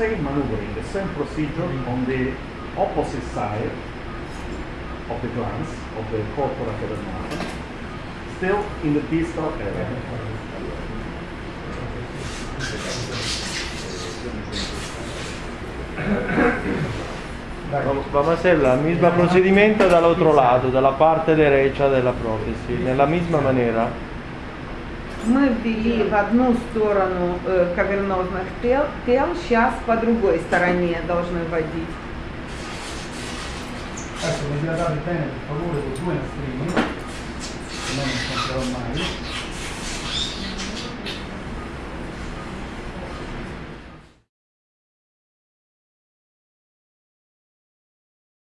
Same maneuvering, the same procedure on the opposite side of the glans, of the corpora cavernosa, still in the distal area. Vamos a hacer el mismo procedimiento del otro lado, de la parte derecha de la prótesis, de la misma manera. Мы ввели в одну сторону э, кавернозных тел, тел, сейчас по другой стороне должны вводить. Adesso